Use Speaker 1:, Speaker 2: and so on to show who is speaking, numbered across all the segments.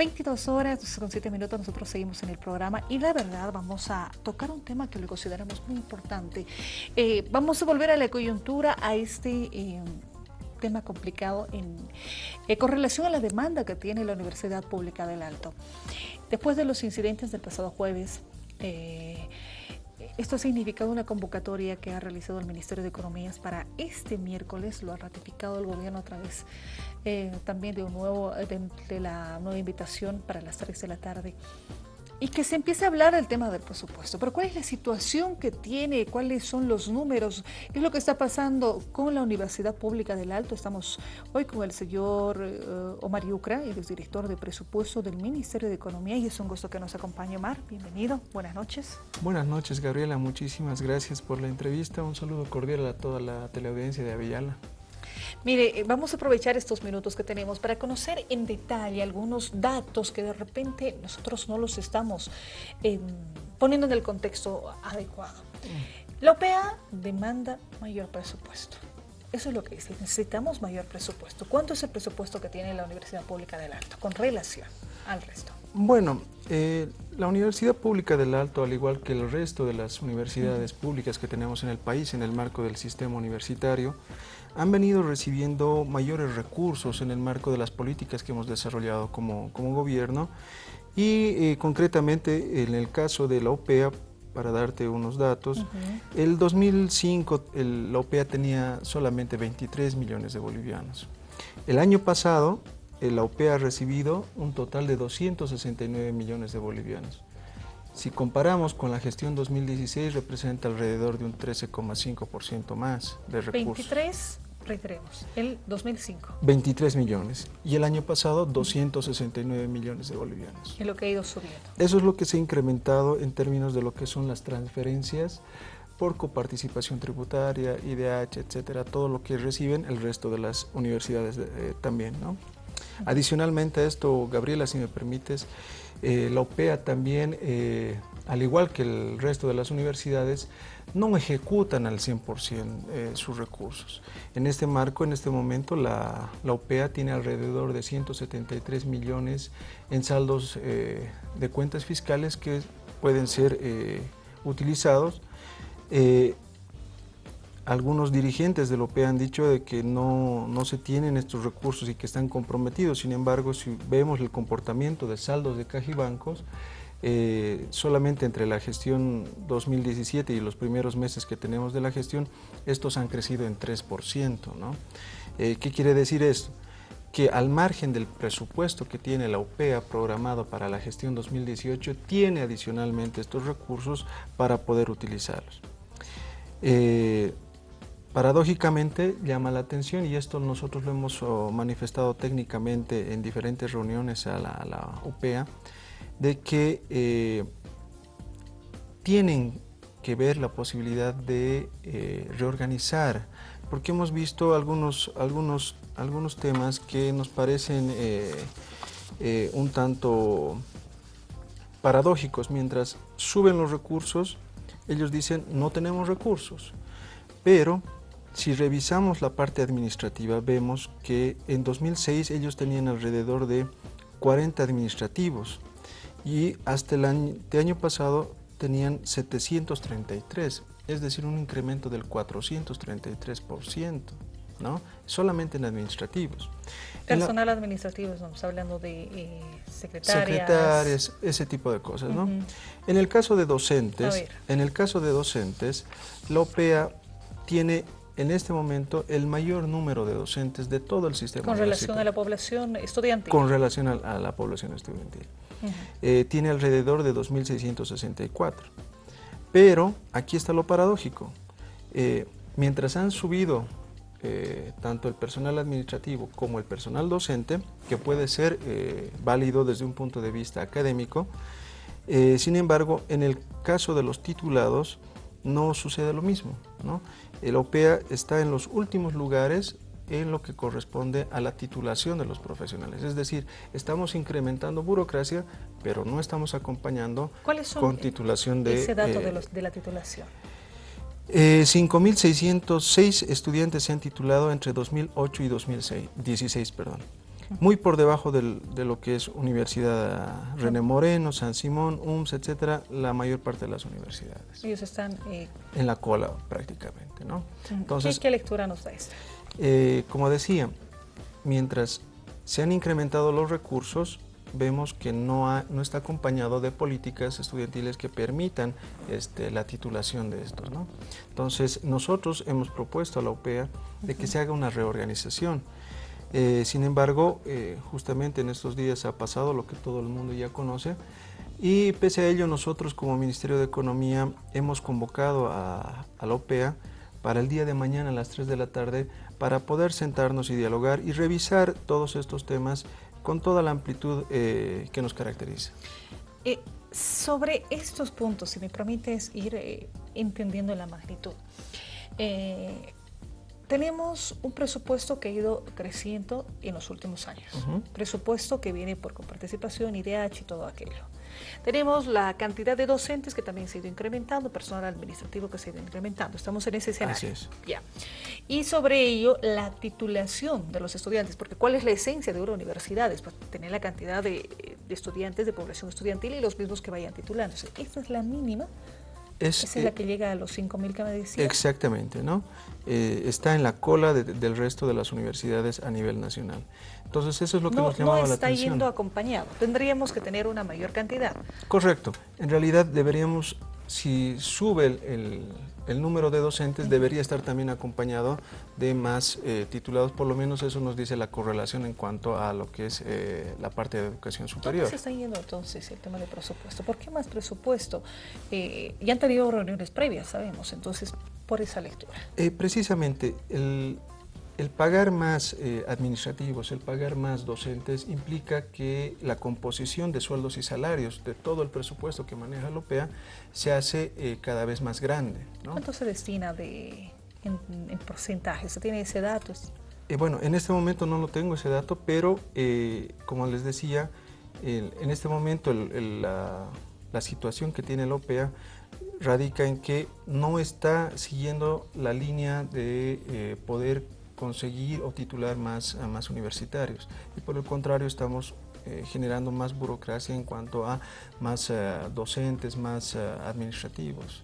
Speaker 1: 22 horas con 7 minutos nosotros seguimos en el programa y la verdad vamos a tocar un tema que lo consideramos muy importante. Eh, vamos a volver a la coyuntura, a este eh, tema complicado en, eh, con relación a la demanda que tiene la Universidad Pública del Alto. Después de los incidentes del pasado jueves, esto ha significado una convocatoria que ha realizado el Ministerio de Economías para este miércoles, lo ha ratificado el gobierno a través eh, también de, un nuevo, de, la nueva invitación para las 3 de la tarde y que se empiece a hablar del tema del presupuesto. Pero ¿cuál es la situación que tiene? ¿Cuáles son los números? ¿Qué es lo que está pasando con la Universidad Pública del Alto? Estamos hoy con el señor eh, Omar Yucra, el director de presupuesto del Ministerio de Economía y es un gusto que nos acompañe Omar. Bienvenido, buenas noches.
Speaker 2: Buenas noches Gabriela, muchísimas gracias por la entrevista. Un saludo cordial a toda la teleaudiencia de Avillala.
Speaker 1: Mire, eh, vamos a aprovechar estos minutos que tenemos para conocer en detalle algunos datos que de repente nosotros no los estamos em, poniendo en el contexto adecuado. Mm. La OPEA demanda mayor presupuesto. Eso es lo que dice, necesitamos mayor presupuesto. ¿Cuánto es el presupuesto que tiene la Universidad Pública del Alto con relación al resto?
Speaker 2: Bueno, eh, la Universidad Pública del Alto, al igual que el resto de las universidades públicas que tenemos en el país en el marco del sistema universitario, han venido recibiendo mayores recursos en el marco de las políticas que hemos desarrollado como, gobierno y eh, concretamente en el caso de la OPEA, para darte unos datos, el 2005 la OPEA tenía solamente 23 millones de bolivianos. El año pasado la OPEA ha recibido un total de 269 millones de bolivianos. Si comparamos con la gestión 2016, representa alrededor de un 13,5% más de recursos.
Speaker 1: 23, reiteremos, el 2005.
Speaker 2: 23 millones. Y el año pasado, 269 millones de bolivianos.
Speaker 1: Es lo que ha ido subiendo.
Speaker 2: Eso es lo que se ha incrementado en términos de lo que son las transferencias por coparticipación tributaria, IDH, etcétera, todo lo que reciben el resto de las universidades eh, también, ¿no? Adicionalmente a esto, Gabriela, si me permites, eh, la OPEA también, eh, al igual que el resto de las universidades, no ejecutan al 100% eh, sus recursos. En este marco, en este momento, la, OPEA tiene alrededor de 173 millones en saldos de cuentas fiscales que pueden ser utilizados algunos dirigentes del OPE han dicho de que no, se tienen estos recursos y que están comprometidos. Sin embargo, si vemos el comportamiento de saldos de caja y bancos, eh, solamente entre la gestión 2017 y los primeros meses que tenemos de la gestión, estos han crecido en 3%. Eh, ¿Qué quiere decir esto? que al margen del presupuesto que tiene la OPEA programado para la gestión 2018, tiene adicionalmente estos recursos para poder utilizarlos. Eh, Paradójicamente llama la atención y esto nosotros lo hemos oh, manifestado técnicamente en diferentes reuniones a la, UPEA, de que eh, tienen que ver la posibilidad de eh, reorganizar, porque hemos visto algunos, algunos, algunos temas que nos parecen eh, un tanto paradójicos. Mientras suben los recursos, ellos dicen no tenemos recursos, pero si revisamos la parte administrativa, vemos que en 2006 ellos tenían alrededor de 40 administrativos y hasta el año, pasado tenían 733, es decir, un incremento del 433%, ¿no? solamente en administrativos.
Speaker 1: Personal administrativo, estamos hablando de eh, secretarias.
Speaker 2: Secretarias, ese tipo de cosas. ¿no? En el caso de docentes, en el caso de docentes, la OPEA tiene en este momento el mayor número de docentes de todo el sistema
Speaker 1: ¿Con relación a la población estudiantil?
Speaker 2: Con relación a, la población estudiantil. Eh, tiene alrededor de 2.664. Pero aquí está lo paradójico. Eh, mientras han subido eh, tanto el personal administrativo como el personal docente, que puede ser válido desde un punto de vista académico, sin embargo, en el caso de los titulados, no sucede lo mismo. ¿no? El OPEA está en los últimos lugares en lo que corresponde a la titulación de los profesionales. Es decir, estamos incrementando burocracia, pero no estamos acompañando con titulación de...
Speaker 1: ese dato de, de la titulación?
Speaker 2: 5.606 eh, estudiantes se han titulado entre 2008 y 2016. Perdón. Muy por debajo de lo que es Universidad René Moreno, San Simón, UMS, etcétera, la mayor parte de las universidades.
Speaker 1: Ellos están...
Speaker 2: Eh, en la cola prácticamente, ¿no?
Speaker 1: Entonces, ¿Qué, lectura nos da esto?
Speaker 2: Eh, como decía, mientras se han incrementado los recursos, vemos que no, no está acompañado de políticas estudiantiles que permitan este, la titulación de estos. ¿no? Entonces, nosotros hemos propuesto a la UPEA de que se haga una reorganización. Eh, sin embargo, eh, justamente en estos días ha pasado lo que todo el mundo ya conoce y pese a ello nosotros como Ministerio de Economía hemos convocado a, a la OPEA para el día de mañana a las 3 de la tarde para poder sentarnos y dialogar y revisar todos estos temas con toda la amplitud eh, que nos caracteriza.
Speaker 1: Sobre estos puntos, si me permites ir entendiendo la magnitud. Tenemos un presupuesto que ha ido creciendo en los últimos años. Presupuesto que viene por coparticipación, IDH y todo aquello. Tenemos la cantidad de docentes que también se ha ido incrementando, personal administrativo que se ha ido incrementando. Estamos en ese escenario.
Speaker 2: Así es.
Speaker 1: Ya. Y sobre ello, la titulación de los estudiantes, porque ¿cuál es la esencia de una universidad? Es pues, tener la cantidad de, estudiantes, de población estudiantil y los mismos que vayan titulándose. Esta es la mínima esa es la eh, que llega a los 5.000 que me decía.
Speaker 2: Exactamente, ¿no? Eh, está en la cola del resto de las universidades a nivel nacional. Entonces eso es lo que nos llamaba la atención.
Speaker 1: No está yendo acompañado, tendríamos que tener una mayor cantidad.
Speaker 2: Correcto, en realidad deberíamos, si sube el el número de docentes debería estar también acompañado de más eh, titulados, por lo menos eso nos dice la correlación en cuanto a lo que es eh, la parte de educación superior.
Speaker 1: ¿Cómo se está yendo entonces el tema de presupuesto? ¿Por qué más presupuesto? Eh, ya han tenido reuniones previas, sabemos, entonces por esa lectura.
Speaker 2: precisamente, el, el pagar más eh, administrativos, el pagar más docentes implica que la composición de sueldos y salarios de todo el presupuesto que maneja la OPEA se hace eh, cada vez más grande.
Speaker 1: ¿Cuánto se destina de, en, porcentaje? ¿Se tiene ese dato?
Speaker 2: Eh, bueno, en este momento no lo tengo ese dato, pero como les decía, en este momento la, la situación que tiene la OPEA radica en que no está siguiendo la línea de poder conseguir o titular más, a más universitarios. Y por el contrario, estamos eh, generando más burocracia en cuanto a más eh, docentes, más eh, administrativos.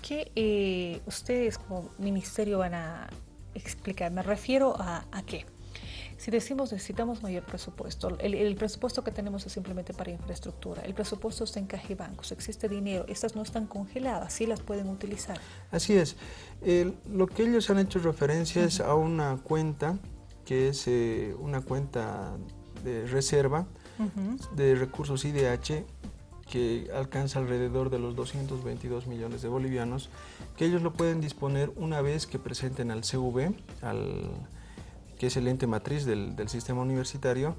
Speaker 1: ¿Qué ustedes como ministerio van a explicar? Me refiero a, a qué. Si decimos necesitamos mayor presupuesto, el, presupuesto que tenemos es simplemente para infraestructura, el presupuesto está en caja y bancos, existe dinero, estas no están congeladas, sí las pueden utilizar.
Speaker 2: Así es. lo que ellos han hecho referencia es a una cuenta que es eh, una cuenta de reserva de recursos IDH que alcanza alrededor de los 222 millones de bolivianos, que ellos lo pueden disponer una vez que presenten al CV, al que es el ente matriz del, sistema universitario,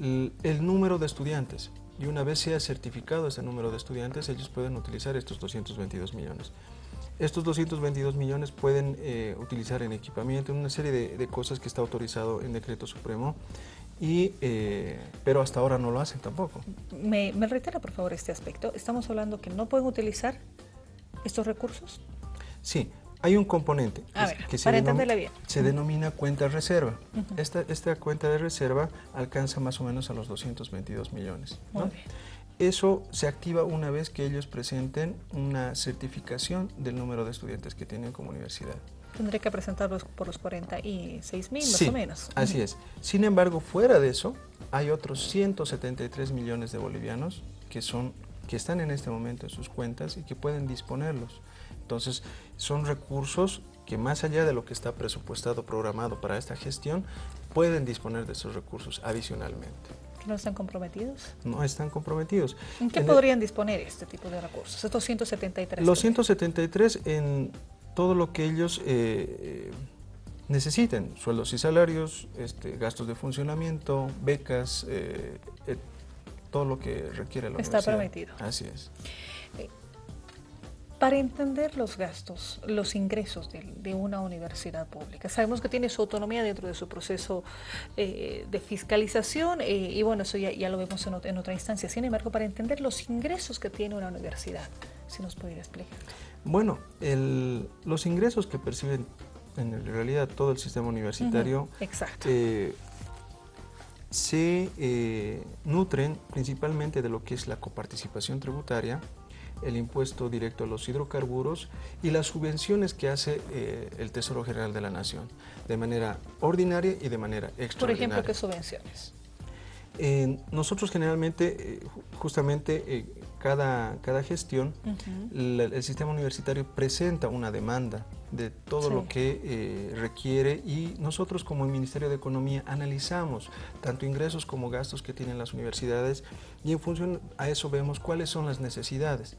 Speaker 2: el, número de estudiantes. Y una vez sea certificado ese número de estudiantes, ellos pueden utilizar estos 222 millones. Estos 222 millones pueden eh, utilizar en equipamiento, en una serie de, cosas que está autorizado en decreto supremo, y, eh, pero hasta ahora no lo hacen tampoco.
Speaker 1: Me, me reitera por favor este aspecto. ¿Estamos hablando que no pueden utilizar estos recursos?
Speaker 2: Sí, hay un componente
Speaker 1: que, se, bien.
Speaker 2: se, denomina, cuenta reserva. esta, cuenta de reserva alcanza más o menos a los 222 millones. Eso se activa una vez que ellos presenten una certificación del número de estudiantes que tienen como universidad.
Speaker 1: Tendré que presentarlos por los 46 mil más o menos.
Speaker 2: Así es. Sin embargo, fuera de eso, hay otros 173 millones de bolivianos que, son, que están en este momento en sus cuentas y que pueden disponerlos. Entonces, son recursos que más allá de lo que está presupuestado, programado para esta gestión, pueden disponer de esos recursos adicionalmente.
Speaker 1: ¿No están comprometidos?
Speaker 2: No están comprometidos.
Speaker 1: ¿En qué podrían disponer este tipo de recursos, estos 173?
Speaker 2: Los 173 en todo lo que ellos eh, eh, necesiten, sueldos y salarios, este, gastos de funcionamiento, becas, eh, todo lo que requiere la
Speaker 1: Está prometido.
Speaker 2: Así es.
Speaker 1: Para entender los gastos, los ingresos de, una universidad pública, sabemos que tiene su autonomía dentro de su proceso eh, de fiscalización eh, y bueno, eso ya, lo vemos en, otra instancia. Sin embargo, para entender los ingresos que tiene una universidad, si nos pudiera explicar.
Speaker 2: Bueno, los ingresos que perciben en realidad todo el sistema universitario
Speaker 1: Exacto.
Speaker 2: Eh, se nutren principalmente de lo que es la coparticipación tributaria, el impuesto directo a los hidrocarburos y las subvenciones que hace eh, el Tesoro General de la Nación, de manera ordinaria y de manera extraordinaria.
Speaker 1: Por ejemplo, ¿qué subvenciones?
Speaker 2: nosotros generalmente, eh, justamente eh, cada, cada gestión, el sistema universitario presenta una demanda de todo lo que requiere y nosotros como el Ministerio de Economía analizamos tanto ingresos como gastos que tienen las universidades y en función a eso vemos cuáles son las necesidades.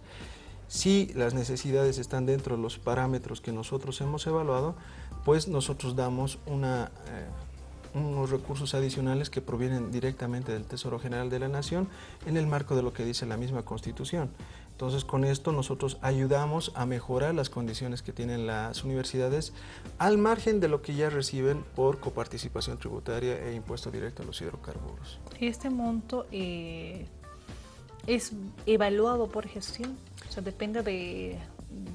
Speaker 2: Si las necesidades están dentro de los parámetros que nosotros hemos evaluado, pues nosotros damos una, eh, unos recursos adicionales que provienen directamente del Tesoro General de la Nación en el marco de lo que dice la misma Constitución. Entonces con esto nosotros ayudamos a mejorar las condiciones que tienen las universidades al margen de lo que ya reciben por coparticipación tributaria e impuesto directo a los hidrocarburos.
Speaker 1: ¿Este monto eh, es evaluado por gestión? O sea, depende de,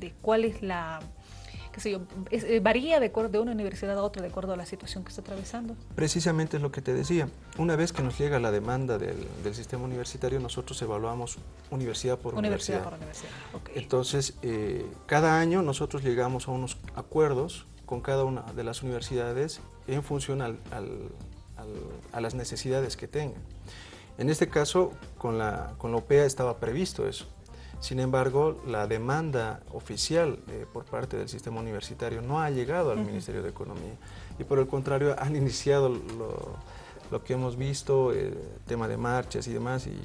Speaker 1: de cuál es la qué sé yo, eh, varía de, de una universidad a otra de acuerdo a la situación que está atravesando.
Speaker 2: Precisamente es lo que te decía. Una vez que nos llega la demanda del, sistema universitario, nosotros evaluamos universidad por universidad. Universidad por universidad, Entonces, eh, cada año nosotros llegamos a unos acuerdos con cada una de las universidades en función al, a las necesidades que tengan. En este caso, con la, con la OPEA estaba previsto eso. Sin embargo, la demanda oficial eh, por parte del sistema universitario no ha llegado al Ministerio de Economía y por el contrario han iniciado lo, que hemos visto, el tema de marchas y demás. Y,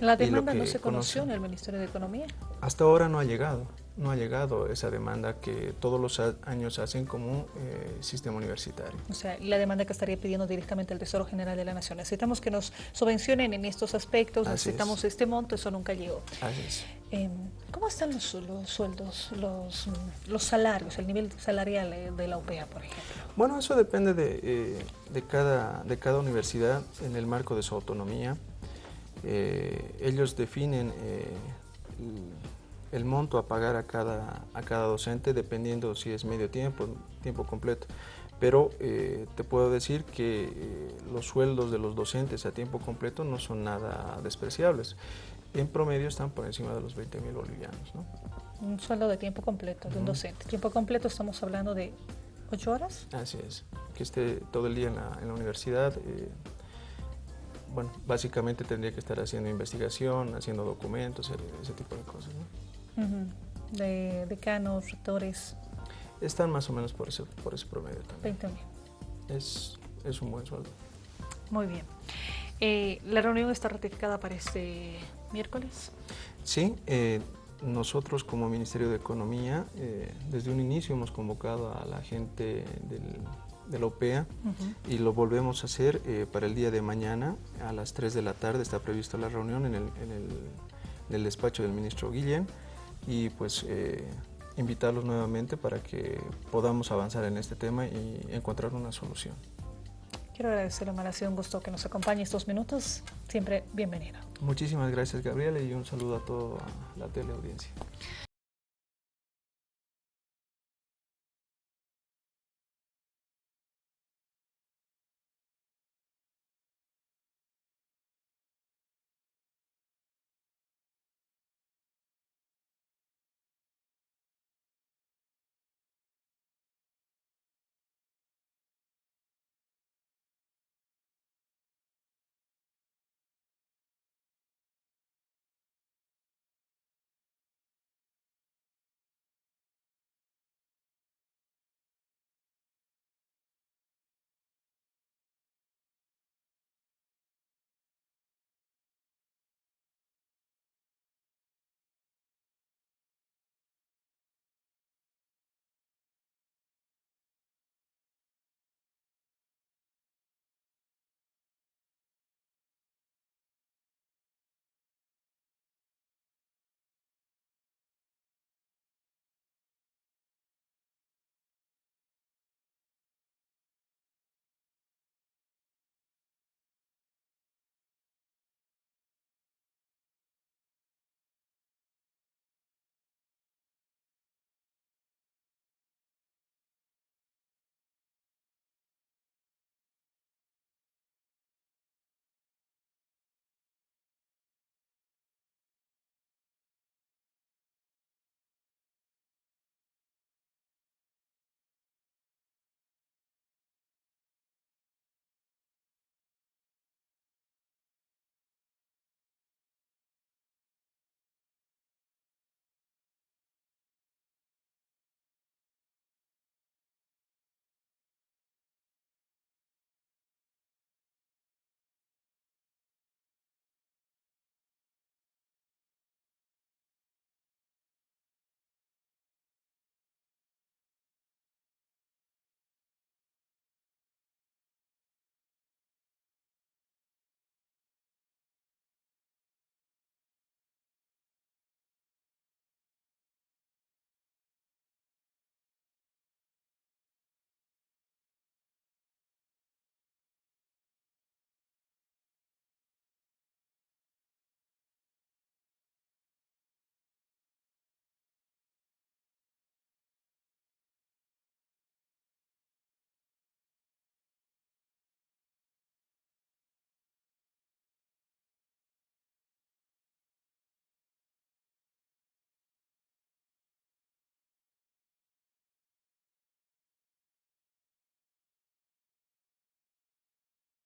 Speaker 1: ¿La demanda no se conoció en el Ministerio de Economía?
Speaker 2: Hasta ahora no ha llegado no ha llegado esa demanda que todos los años hacen como eh, sistema universitario.
Speaker 1: O sea, la demanda que estaría pidiendo directamente el Tesoro General de la Nación. Necesitamos que nos subvencionen en estos aspectos, necesitamos este monto, eso nunca llegó.
Speaker 2: Así es.
Speaker 1: Em, ¿Cómo están los, sueldos, los, salarios, el nivel salarial eh, de la UPEA, por ejemplo?
Speaker 2: Bueno, eso depende de, eh, de, cada, universidad en el marco de su autonomía. ellos definen el monto a pagar a cada, docente dependiendo si es medio tiempo, tiempo completo. Pero eh, te puedo decir que eh, los sueldos de los docentes a tiempo completo no son nada despreciables. En promedio están por encima de los 20 mil bolivianos. ¿no?
Speaker 1: Un sueldo de tiempo completo de un docente. Tiempo completo estamos hablando de 8 horas.
Speaker 2: Así es, que esté todo el día en la, en la universidad. Eh, bueno, básicamente tendría que estar haciendo investigación, haciendo documentos, ese tipo de cosas. ¿no?
Speaker 1: De decanos, rectores.
Speaker 2: Están más o menos por ese, por ese promedio también.
Speaker 1: 20 mil.
Speaker 2: Es, es un buen sueldo.
Speaker 1: Muy bien. Eh, ¿La reunión está ratificada para este miércoles?
Speaker 2: Sí, eh, nosotros como Ministerio de Economía, eh, desde un inicio hemos convocado a la gente del, de la OPEA y lo volvemos a hacer para el día de mañana a las 3 de la tarde. Está prevista la reunión en el, en el, en el despacho del ministro Guillén y pues eh, invitarlos nuevamente para que podamos avanzar en este tema y encontrar una solución.
Speaker 1: Quiero agradecerle, Omar, ha sido un gusto que nos acompañe estos minutos. Siempre bienvenido.
Speaker 2: Muchísimas gracias, Gabriela, y un saludo a toda la teleaudiencia.